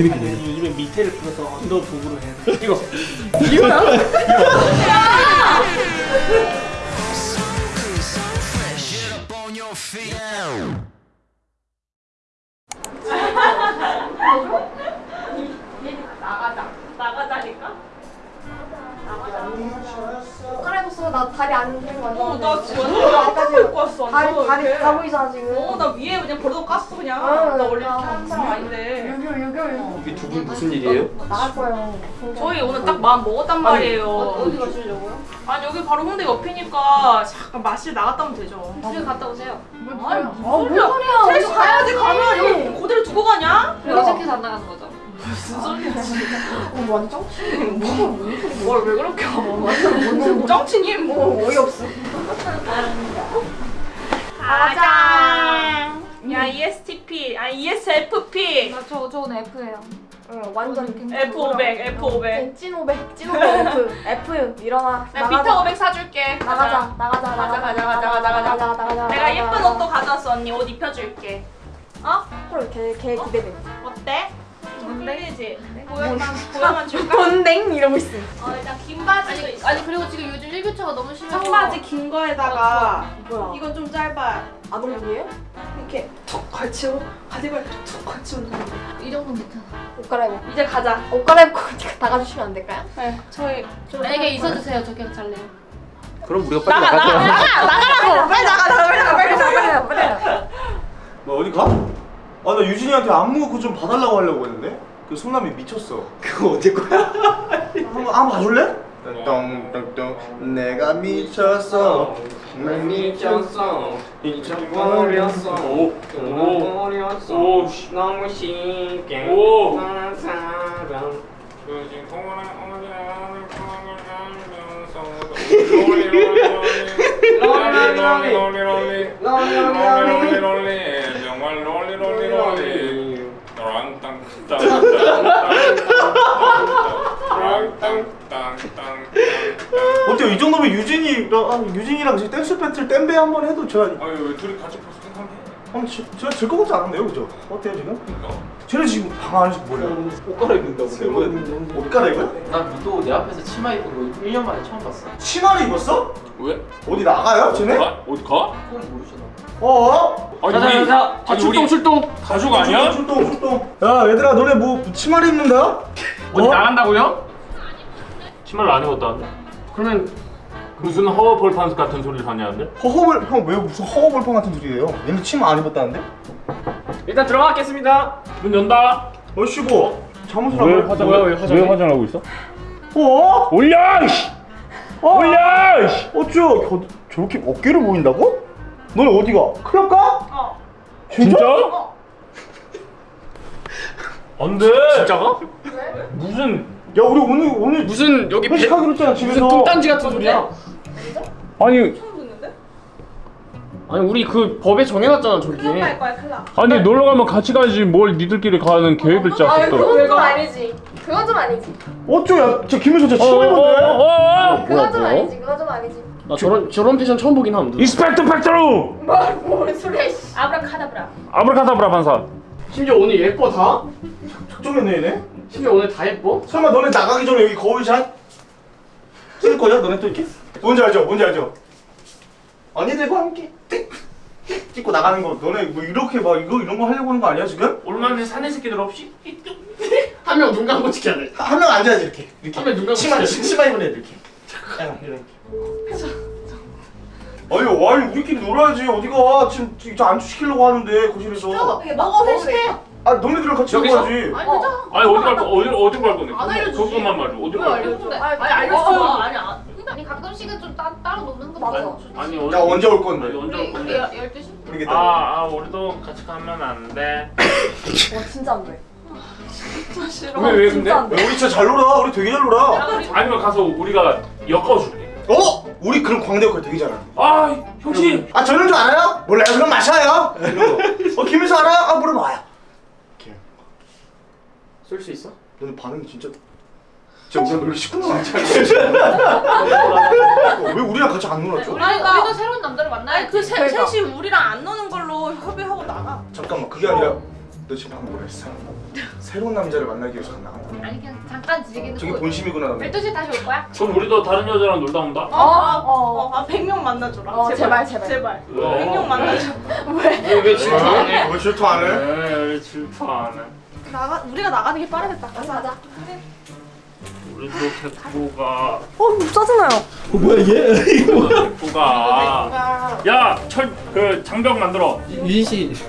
이렇게 돼. 요즘에 밑에를 풀어서 언더 부부로 해야 돼. 이거 나가자. 나 다리 안 되는 거 같아. 어, 나 지금 앞에 입고 왔어. 다리 다리. 다 보이잖아 지금. 어, 나 위에 그냥 버릇 깠어 그냥. 아, 나 원래 나 이렇게 하는 사람 아닌데. 유교 유교 유교. 이게 두분 무슨 일이에요? 나갈 거예요. 저희 오늘 딱 마음 먹었단 말이에요. 어디 가시려고요? 아니 여기 바로 홍대 옆이니까 잠깐 마실 나갔다 오면 되죠. 집에 갔다 오세요. 아니 아, 뭔 소리야? 셋이 가야지 가면 여기 그대로 두고 가냐? 여기저기서 안 나가는 거죠. 무슨 소리야 어, 완전 뭘왜 그렇게 완전 짱치님 뭐 어이없어. 가자 야 ESTP 아니 ESFP 나 저, 저는 F예요. 응, 완전 F500 F500 찐500 찐500 F F 일어나. 내가 비타 500 사줄게 나가자 나가자 가자, 가자, 가자, 가자, 가자. 나가자 나가자. 내가 예쁜 옷도 가져왔어 언니 옷 입혀줄게 어? 헐, 걔, 걔 기대돼. 어때? 좀 끌리지? 보여만 보여만 줄까? 본댕 이러고 있어. 어 일단 긴 바지도 있어 아니 그리고 지금 요즘 일교차가 너무 심해서 청바지 긴 거에다가 뭐야? 이건 좀 짧아 아동복이에요? 이렇게 툭 걸치고 가디건 툭 걸치고 이 정도는 괜찮아. 옷 갈아입어. 이제 가자 옷 갈아입고 나가주시면 안 될까요? 네 저희 좀 만약에 있어주세요. 저 그냥 잘래요. 그럼 우리가 빨리 나가 나가 나가자. 나가 나가라고 빨리 나가 나가 빨리 나가 빨리 나가 빨리 나가 빨리 나가. 뭐 어디 가? 아 나 유진이한테 안무 그거 좀 봐달라고 하려고 했는데? 그 손남이 미쳤어. 그거 언제 거야? 한번 한번 봐줄래? 똥똥똥 내가 미쳤어. 정말 미쳤어. 잊어버렸어. 잊어버렸어 너무 쉽게 난 사람. 요즘 동안 어디라는 롤리 롤리. 롤리 롤리 롤리 정말 롤리 롤리 롤리. 어때요? 이 정도면 유진이랑 아, 유진이랑 지금 댄스 배틀 댄배 한번 해도 제가 아유 왜 둘이 같이 벌써 한 번해 한번 지- 제가 질것 같지 않은데요, 그죠? 어때요 지금? 쟤는 지금 방 안에서 뭐야? 옷 갈아입는다고 내보냈는데. 옷 갈아입어요? 난 미도 내 앞에서 치마 입은 거 1년 만에 처음 봤어. 치마를 입었어? 왜? 어디 나가요, 쟤네? 가? 어디 가? 그건 모르잖아. 어? 아니 가자, 우리 가자. 아 아, 출동 출동 가족 아니야? 출동, 출동. 야, 얘들아, 너네 뭐 치마를 입는다? 어디 어? 나간다고요? 치마를 안 입었다는데? 그러면 무슨 허벌판스 같은 소리를 하냐는데? 허허벌 형왜 무슨 허허벌판 같은 소리예요? 얘네 치마 안 입었다는데? 일단 들어가겠습니다 문 연다 어씨고 잠옷을 왜안 화장 입었어? 왜, 화장 왜 화장하고 있어? 어? 올려! 어? 올려! 어쭈 겨, 저렇게 어깨를 보인다고? 너네 어디가? 클럽 가? 어 진짜? 어. 안 돼 진짜가? 무슨 야 우리 오늘 오늘 무슨 여기 회식하기로 했잖아 집에서 같은 소리야? 아니 처음 듣는데? 아니 우리 그 법에 정해놨잖아 저기 클럽 갈 거야 클럽 아니 놀러 가면 같이 가야지 뭘 니들끼리 가는 계획을 아 짰어 또 그건 좀 아니지. 그건 좀 아니지. 어쭈 야저 저 어, 치마 어, 어, 어. 그건 좀 뭐? 아니지. 그건 좀 아니지. 나 저런 저런 패션 처음 보긴 함 인스펙터 팩토루! 뭘 소리야? 씨. 아브라카다브라 아브라카다브라 반사 심지어 오늘 예뻐 다? 적정했네 얘네 심지어 오늘 다 예뻐? 설마 너네 나가기 전에 여기 거울샷 찍을 거야 너네 또 이렇게? 뭔지 알죠? 뭔지 알죠? 언니들과 함께. 띡, 띡! 찍고 나가는 거. 너네 뭐 이렇게 막 이거 이런 거 하려고 하는 거 아니야 지금? 얼마나 사내 새끼들 없이? 한 명 눈 감고 지켜야 돼 한 명 앉아야지 이렇게. 이렇게. 한 명 눈 감고 치마 치마 입은 애들 이렇게. 약간 이렇게. 아니 아니 우리끼리 놀아야지. 어디가? 지금 저 안주 시키려고 하는데 거실에서. 먹어 회식해 아 너네들이랑 같이 여기서? 먹어야지. 아니 괜찮아 아니 어디 갈 거, 어디, 어디 갈 건데? 안 알려주지. 그것만 말줘 어디 갈 건데? 아니 알려줘 따, 따로 노는 거 맞아. 맞아. 아니 야 언제 올 아니 건데? 언제 올 우리 건데? 12시? 모르겠다 아, 아 우리도 같이 가면 안 돼. 와 진짜 안 돼. 왜왜 근데? 진짜 안 돼. 야, 우리 진짜 잘 놀아 우리 되게 잘 놀아 아니면 가서 우리가 엮어줄게. 어? 우리 그런 광대 역할 되게 잘해 아 형씨. 아 저런 줄 알아요? 몰라요 그럼 마셔요. 어 김혜수 알아요? 아 물어봐 와요 이렇게 쏠수 있어? 너는 반응이 진짜 진짜 우리랑 놀기 쉽구나 진짜 왜 우리랑 같이 안 놀았죠? 아니 우리도 새로운 남자를 만나야 그 세, 그러니까. 셋이 우리랑 안 노는 걸로 협의하고 나가 잠깐만 그게 아니라 너 지금 방금 뭐라 했어? 새로운 남자를 만나기 위해서 나간다. 아니 그냥 잠깐 즐기는 저게 거. 본심이구나. 너. 12시에 다시 올 거야? 그럼 우리도 다른 여자랑 놀다 온다? 어? 어. 아 100명 만나줘라. 어, 제발, 제발. 제발. 어. 100명 만나줘. 왜 왜 질투하네? 왜 질투 안 해? 에이 질투 안 해. 나가 우리가 나가는 게 빠르겠다. 가자, 가자. 우리도 데리고 어, 짜증나요. 어, 뭐야 얘? 이거 뭐야? 데리고 가. 야, 철 그 장벽 만들어. 유진 씨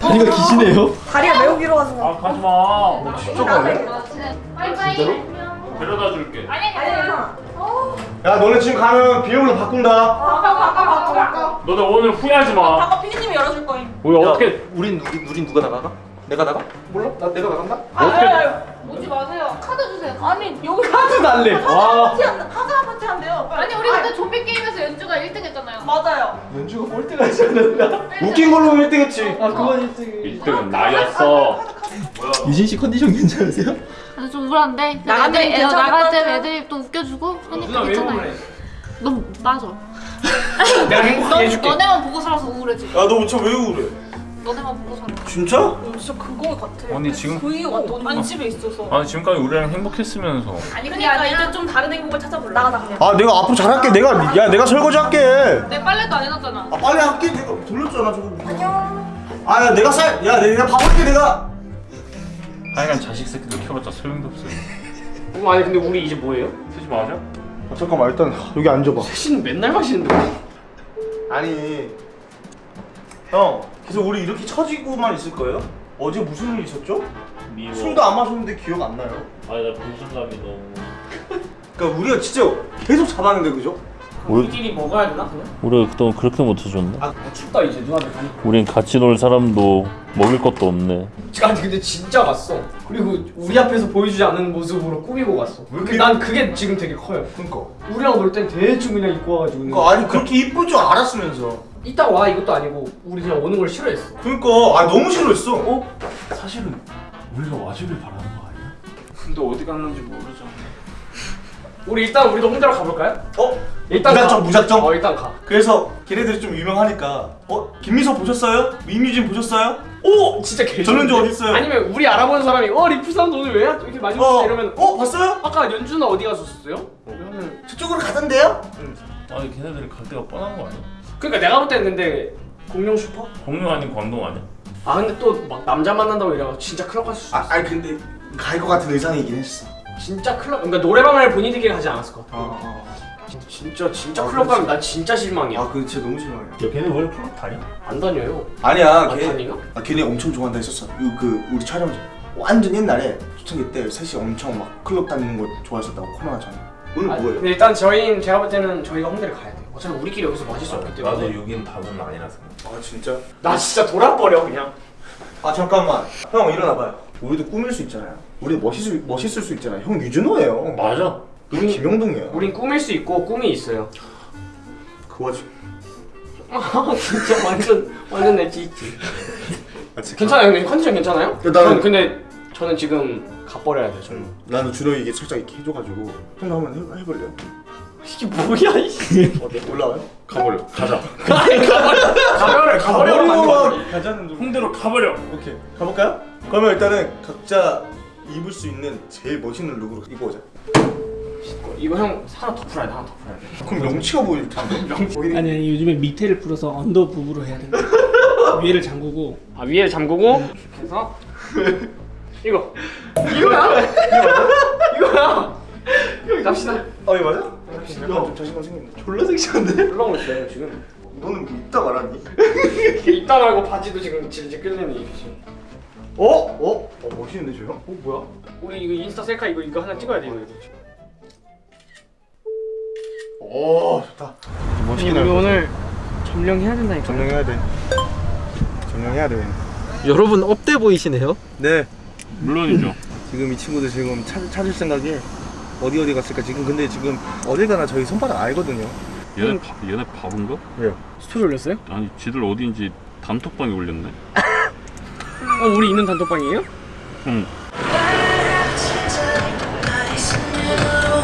다리가 기시네요. 다리가 매우 길어가지고. 아 가지 마. 진짜 가네? 바이바이. 데려다 줄게. 아니 아니, 아니. 괜찮아. 야 너네 지금 가면 비용으로 바꾼다. 바꿔 바꿔 바꿔 바꿔. 너네 오늘 후회하지 마. 바꿔 피디님이 열어줄 거임. 우리 어떻게 우린 우린 누가 나가가? 내가 나가? 몰라. 나 내가 나간다. 아, 어떻게- 아유, 아유. 오지 마세요. 카드 주세요. 아니 달래. 와. 파티 한 파티 한 한대요. 아니 우리 그때 좀비 게임에서 연주가 1등 했잖아요. 맞아요. 연주가 꼴등하지 않았나? 웃긴 걸로 1등 했지. 아 그건 1등이. 1등은 나였어. 뭐야? 유진 씨 컨디션 괜찮으세요? 아, 좀 우울한데. 애, 괜찮을 나갈 것 때. 애들이 또 웃겨주고 하니까 누나 왜 괜찮아요. 우울해? 너 맞아. 내가 너, 행복하게 해줄게. 너네만 보고 살아서 우울해지. 야너 진짜 왜 우울해? 너네만 보고 살아. 진짜? 어, 진짜 그거 같아. 아니, 지금- 그 이유가 안 집에 있어서. 아니 지금까지 우리랑 행복했으면서. 아니 그게 그러니까 이제 좀 다른 행복을 찾아볼래. 나가자, 그냥. 아 내가 앞으로 잘할게. 내가 야 내가 설거지 할게. 내 빨래도 안 해놨잖아. 아 빨리 할게. 내가 돌렸잖아 저거. 안녕. 아야 내가 살. 야 내가 밥 할게 내가. 하여간 자식 새끼들 키워봤자 소용도 없어요. 어, 아니 근데 우리 이제 뭐예요? 쓰지 마자. 아, 잠깐만 일단 여기 앉아봐. 셋이는 맨날 마시는데. 아니 형 계속 우리 이렇게 처지고만 있을 거예요? 어제 무슨 일 있었죠? 미워. 술도 안 마셨는데 기억 안 나요? 아니 나 분신감이 너무. 그러니까 우리가 진짜 계속 잡았는데 그죠? 우리끼리 먹어야 되나 그냥? 우리가 그동안 그렇게 못해줬나? 아 춥다 이제 누나들 가니까. 우린 같이 놀 사람도 먹을 것도 없네 아니 근데 진짜 갔어. 그리고 우리 앞에서 보여주지 않는 모습으로 꾸미고 갔어. 왜 그, 이렇게- 난 그게 지금 되게 커요. 그니까 우리랑 놀 땐 대충 그냥 입고 와가지고 그러니까 아니 그렇게 이쁠 줄 알았으면서 이따 와 이것도 아니고 우리 그냥 오는 걸 싫어했어. 그러니까 아 너무 싫어했어 어? 사실은 우리가 와주길 바라는 거 아니야? 근데 어디 갔는지 모르잖아. 우리 일단 우리도 홍대로 가볼까요? 어? 일단 무작정 가. 무작정? 어 일단 가. 그래서 걔네들이 좀 유명하니까 어? 김미서 보셨어요? 미뮤진 보셨어요? 오 진짜 개. 전현주 어디 있어요? 아니면 우리 알아보는 사람이 어 리프사운드 오늘 왜 이렇게 많이 어, 오셨어 이러면 어 봤어요? 아까 연주는 어디 갔었어요? 그러면 저쪽으로 가던데요? 아니 걔네들이 갈 데가 뻔한 거 아니야? 그러니까 내가 볼 때는 근데 공룡 슈퍼? 공룡 아닌 광동 아니야? 아 근데 또 막 남자 만난다고 이래가 진짜 클럽 갔을 수도 아 있어. 아니 근데 갈 것 같은 의상이긴 했어 진짜 클럽 그러니까 노래방을 본인들끼리 가지 않았을 것 같아. 아, 아. 진짜 진짜 아, 클럽 가면. 난 진짜 실망이야. 아 그거 진짜 너무 싫어요 야 걔네 원래 클럽 다녀? 안 다녀요. 아니야 안 걔, 다니가? 아, 걔네 엄청 좋아한다 했었어 그, 그 우리 촬영 완전 옛날에 초창기 때 셋이 엄청 막 클럽 다니는 거 좋아했었다고 코로나 전에 오늘 아, 뭐예요? 근데 일단 저희 제가 볼 때는 저희가 홍대를 가야 돼. 어차피 우리끼리 여기서 마실 수 없기 때문에. 나도 여긴 답은 아니라서. 아 진짜? 나 진짜 돌아버려 그냥. 아 잠깐만 형 일어나봐요 우리도 꾸밀 수 있잖아요 우리 멋있을, 멋있을 수 있잖아요 형 유준호예요 맞아. 우리 김영동이에요 우린 꾸밀 수 있고 꿈이 있어요. 그 와중 아 진짜 완전 완전 내 찌찌. 아, 진짜. 괜찮아요 형님 컨디션 괜찮아요? 야, 나는- 근데 저는 지금 가버려야 돼 저는. 나는 준호 이게 살짝 이렇게 해줘가지고 형도 한번 해, 해볼래요? 이게 뭐야 이게. 어때? 올라와요? 가버려 가자 가버려 가버려 가버려. 가자는 좀 홍대로 가버려. 오케이 가볼까요? 그러면 일단은 각자 입을 수 있는 제일 멋있는 룩으로 입고 오자 이거 형 하나 더 풀어야 돼 하나 더 풀어야 돼. 그럼 명치가 보일 텐데 명치 아니 아니 요즘에 밑에를 풀어서 언더 부부로 해야 된다. 위에를 잠그고 아 위에 잠그고 해서 이거 이거야 이거야 여기 갑시다 아 이거 맞아? 약간 좀 자신감 생겼네 졸라 섹시한데? 올라오고 있어요 지금 너는 뭐 입다 말았니? 이따 말고 바지도 지금 질질 끌리는 입으시 어? 어? 어 멋있는데 저 형? 어 뭐야 우리 이거 인스타 셀카 이거 이거 하나 찍어야 돼 이거 이거 오 좋다 멋있긴 우리. 오늘 점령해야 된다니까. 점령해야 돼 점령해야 돼 여러분 up돼 보이시네요. 네. 물론이죠. 지금 이 친구들 지금 찾, 찾을 생각에 어디 어디 갔을까 지금 근데 지금 어딜 가나 저희 손바닥 알거든요 얘네 바, 얘네 바본가? 왜요? 스토리 올렸어요? 아니 지들 어디인지 단톡방에 올렸네. 어 우리 있는 단톡방이에요? 응.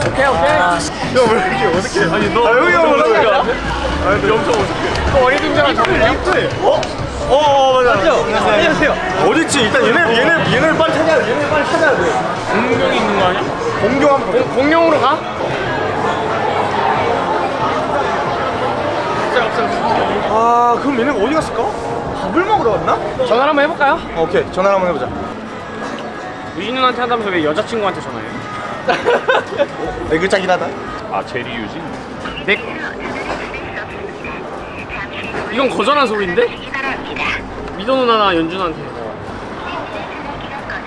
오케이 오케이 야왜 이렇게 어색해 아니 너 아, 여기 엄청 오는 거야? 어색해. 아 엄청 어색해 또 어리둥절한 정리 어? 어, 어 맞아. 안녕하세요. 어딨지? 일단 얘네 얘네 얘네 빨리 찾아야 돼. 얘네 빨리 찾아야 돼. 공룡이 있는 거 아니야? 공룡 한번 가. 공룡으로 가? 아 그럼 얘네가 어디 갔을까? 밥을 먹으러 갔나? 전화 한번 해볼까요? 어, 오케이 전화 한번 해보자. 유진 누나한테 한다면서 왜 여자친구한테 전화해요? 애글짝이긴 하다. 아 제리 유진? 네. 이건 거절한 소리인데? 미도 누나나 연준한테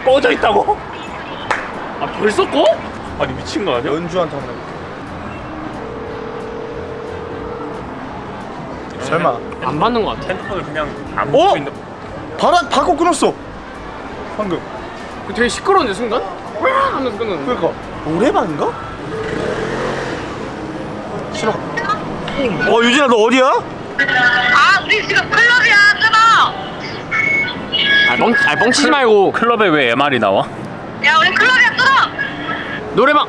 꺼져 있다고? 아 벌써 꺼? 아니 미친 거 아니야? 연주한테 한번 해볼게. 설마. 안 받는 거 같아 핸드폰을 그냥 안 어? 보고 있는 바로 바꿔 끊었어. 방금. 그 되게 시끄러운데 순간? 와 하면서 끊는 그러니까 노래방인가? 신호. 어 유진아 너 어디야? 아 우리 지금 클럽이야 끊어 아, 멍, 아 멍치지 말고 클럽에 왜 MR이 나와? 야 우리 끊어 노래방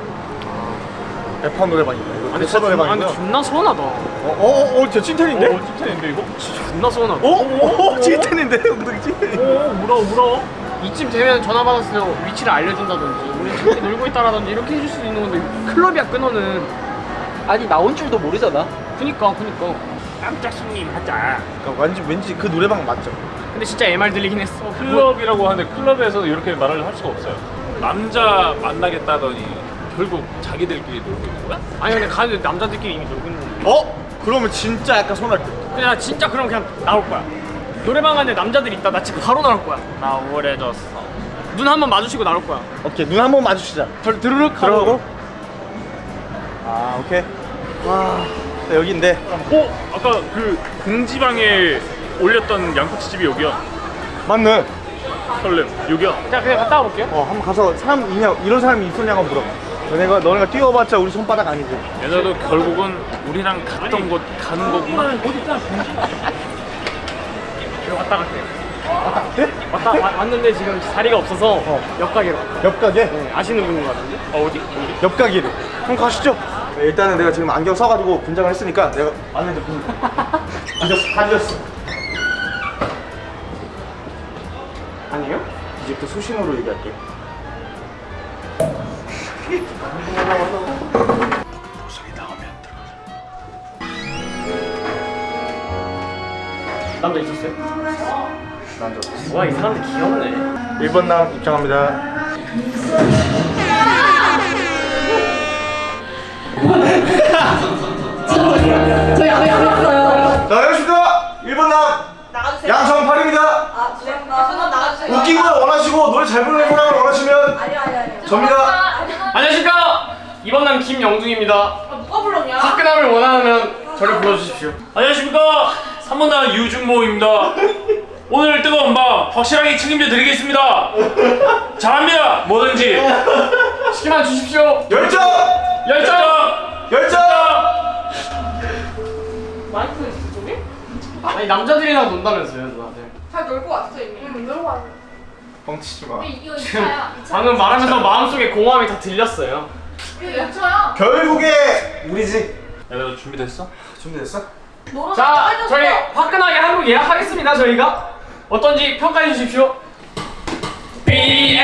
대파 노래방이다. 이거 아니 대파 진짜 아, 근데 노래방이다. 존나 서운하다 어 어어 저 찐텐인데? 어 찐텐인데 이거? 존나 서운하다 어? 어? 찐텐인데? 엉덩이 찐텐. 오 울어 울어 이쯤 되면 전화 받았어요 위치를 알려준다든지 우리 재밌게 놀고 있다라든지 이렇게 해줄 수도 있는 건데 클럽이야 끊어는 아니 나온 줄도 모르잖아. 그니까 그니까 깜짝 손님 하자 그러니까 왠지 왠지 그 노래방 맞죠? 근데 진짜 MR 들리긴 했어 클럽이라고 하는데 클럽에서 이렇게 말을 할 수가 없어요 남자 만나겠다더니 결국 자기들끼리 놀고 있는 거야? 아니 근데 가는데 남자들끼리 이미 놀고 있는 건데 어? 그러면 진짜 약간 손할 듯. 그냥 진짜 그럼 그냥 나올 거야 노래방 안에 남자들 있다 나 지금 바로 나올 거야 나 우울해졌어 눈 한 번 마주치고 나올 거야 오케이 눈 한 번 마주치자. 들, 드르륵 하고 들어가고. 아 오케이. 와나 여기인데. 어? 아까 그 공지방에 올렸던 양꼬치집이 여기야 맞네. 설렘 여기야 자 그냥 갔다 와볼게요 어 한번 가서 사람 있냐 이런 사람이 있었냐고 물어봐. 너네가 너네가 뛰어봤자 우리 손바닥 아니지. 얘네도 결국은 우리랑 갔던 곳 가는 거구나 이거 왔다 갈게요 왔다 와- 왔는데 지금 자리가 없어서 옆가게로 갈게요. 옆가게? 네, 아시는 분인 것 같은데 어, 어디? 어디? 옆가게를. 그럼 가시죠. 네, 일단은 내가 지금 안경 써가지고 분장을 했으니까 내가 안에 좀 뒤졌어 다 뒤졌어. 아니에요? 이제부터 수신호로 얘기할게. 남자 있었어요? 남자 없어. 와이 사람들 귀엽네 1번 남 입장합니다. 저희 안 해봤어요. 자, 안녕하십니까. 1번 남 양성팔입니다. 아, 죄송합니다. 나가주세요 웃긴 걸 원하시고 노래 잘 부르는 사람을 원하시면 아니요, 아니요, 아니요. 접니다. 안녕하십니까? 이번 남 김영둥입니다. 아, 누가 불렀냐? 화끈함을 원하면 저를 불러주십시오. 안녕하십니까? 3번단 유준모입니다. 오늘 뜨거운 밤 확실하게 책임져 드리겠습니다. 잘합니다. 뭐든지. 시키만 주십시오. 열정! 열정! 열정! 마이크 저기? 아니 남자들이랑 논다면서요 누나들? 잘 놀고 왔어 이미. 응 놀고 왔어 뻥치지 마. 이거 지금 2차야 방금 말하면서 마음속에 공허함이 다 들렸어요 이거 2차야 결국에 우리지. 얘들아 준비됐어? 준비됐어? 놀아서 자. 저희 화끈하게 한국 예약하겠습니다 저희가 어떤지 평가해 주십시오 B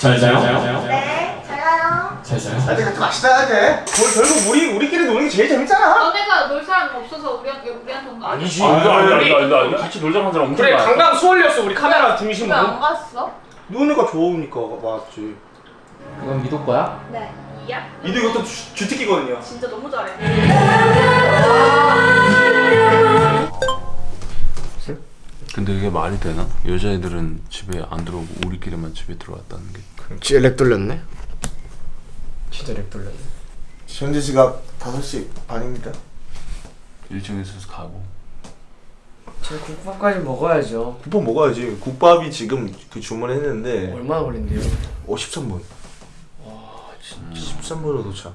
잘 자요? 네, 잘 가요. 잘 자요? 아, 근데 마시다 돼. 결- 결국 우리 우리끼리 노는 게 제일 재밌잖아. 너네가 놀 사람 없어서 우리한테 우리한테 온 거 아니야? 아니지 이거 아니다 이거 아니다 이거 같이 놀자고 한 사람 엄청 그래 많아 강강 수월이었어 우리 카메라 중심으로 왜안 갔어? 거 좋으니까 맞지. 이건 미도 거야? 네. 이야? 이도 이것도 주, 주특기거든요. 진짜 너무 잘해 이게 말이 되나? 여자애들은 집에 안 들어오고 우리끼리만 집에 들어왔다는 게 진짜 렉 돌렸네 진짜 렉 돌렸네 현재 시각 5시 반입니다. 일정에 있어서 가고 제가 국밥까지 먹어야죠 국밥 먹어야지. 국밥이 지금 그 주문했는데 얼마나 걸린대요? 53분. 와 진짜 13분으로 도착.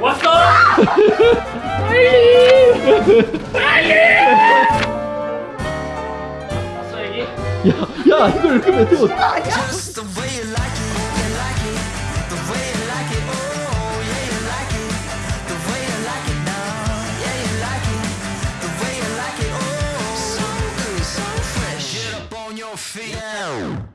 왔어! 왔어 야 이걸 이렇게 메테오 Get